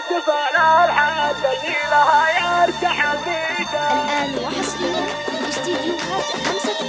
احتفال الحاجة لها يرتحل بيده الآن وحصريا استديوهات خمسة